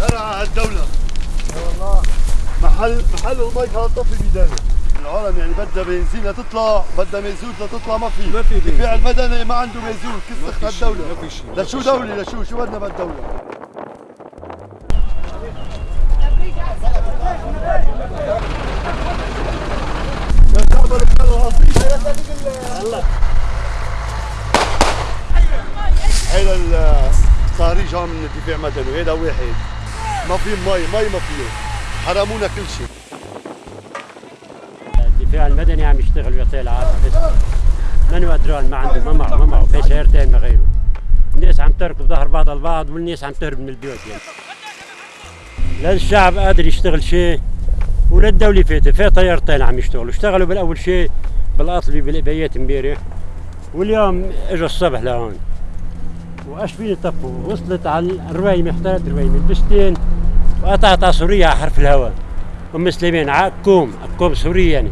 هرع الدولة. والله محل محل المي كانت طفي بيدانه العالم يعني بدها بنزين لتطلع بدها ميزوت لتطلع ما في. ما في. الدفاع المدني ما عنده ميزوت كسخت في شيء، الدولة؟ ما في شيء. لشو دولة لشو شو بدنا بالدولة يا شعب البلد العظيم هيدا الصهري جا من الدفاع مدني هيدا واحد. ما في مي مي ما فيه. حرمونا كل شيء. الدفاع المدني عم يشتغل ويعطي العافيه بس منو قدران ما عنده ما معه ما معه. في سيارتين ما غيره. الناس عم تركض ظهر بعض البعض والناس عم تهرب من البيوت يعني. لا الشعب قادر يشتغل شيء ولا الدولة فاتت. في طيارتين عم يشتغلوا. اشتغلوا بالأول شيء بالقطلي بالبيات امبارح واليوم إجوا الصبح لهون. واشبين طفوا وصلت على الرويمة احترت الرويمة. البستين وقطعت على سوريا حرف الهواء. أم سليمان عكوم عكوم سوري يعني.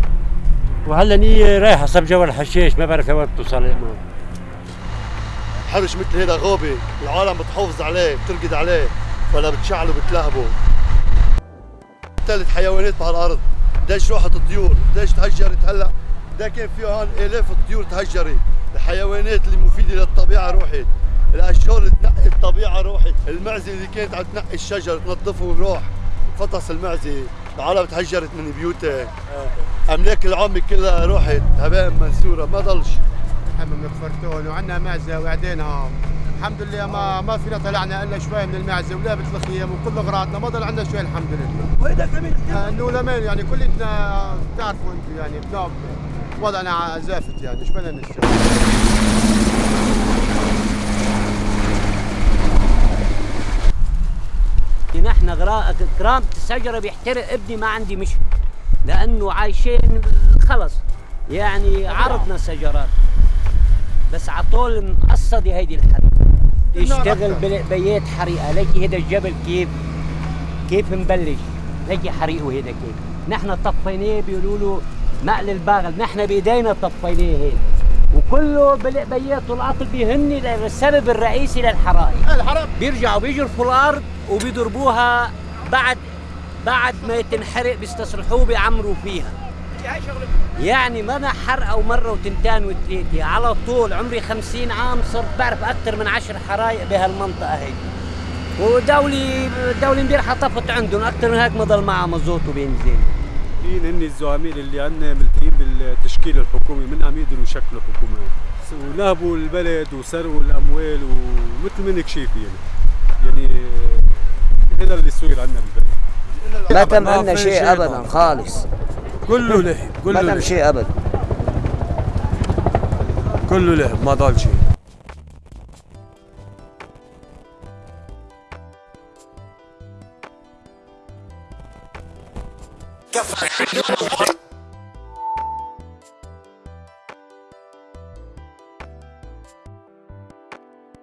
وهلا نية رايحة صب جوا الحشيش ما بعرف وين بتوصل حرش مثل هيدا غابة العالم بتحافظ عليه بترقد عليه ولا بتشعله بتلهبه ثلاث حيوانات بهالارض قديش راحت الطيور قديش تهجرت هلأ. ده كان في هون آلاف الطيور تهجرت الحيوانات اللي مفيدة للطبيعة روحت الاشجار اللي تنقي الطبيعة روحت المعزة اللي كانت عم تنقي الشجر تنظفه وراح فطس المعزة. العالم تهجرت من بيوتها. أملاك العامة كلها راحت هباء منثورة. ما ضلش. حمام الفرتون وعندنا معزة وعدينها. الحمد لله ما ما فينا طلعنا إلا شوي من المعزة ولابت الخيام وكل أغراضنا. ما ضل عندنا شوي الحمد لله. كمان آه، إنه لمن يعني كلنا بتعرفوا أنتم يعني وضعنا زافت يعني. إيش بدنا نشتغل نحن غرا- كرامة الشجرة بيحترق ابني ما عندي مش لأنه عايشين خلص. يعني عرضنا الشجرات بس عطول مقصدة هيدي الحريقة يشتغل بل- بيات حريقة. ليكي هيدا الجبل كيف كيف مبلش؟ ليكي حريقه هيدا كيف. نحن طفيناه بيقولوا له مقل الباغل. نحن بإيدينا طفيناه هيك. وكله بالبيات والعطل بيهن السبب الرئيسي للحرائق. الحرب بيرجعوا بيجرفوا الأرض وبيضربوها بعد بعد ما تنحرق بيستصلحوه بيعمروا فيها. يعني ما حرقه ومره وتنتين وثلاثه على طول عمري خمسين عام صرت بعرف أكثر من عشر حرايق بهالمنطقة هي. ودولي دولي امبارح طفت عندهم أكثر من هيك ما ضل معها مزوت وبنزين مين هن الزعماء اللي عندنا ملتقين بالتشكيل الحكومي من عم يقدروا يشكلوا حكومة. ونهبوا البلد وسرقوا الأموال ومثل ما انك شايف يعني يعني هذا اللي صاير عندنا بالبلد ما تم ما عنا شيء ابدا. خالص. كله ما كله تم لهب شيء ابدا. كله لهب ما ضل شيء.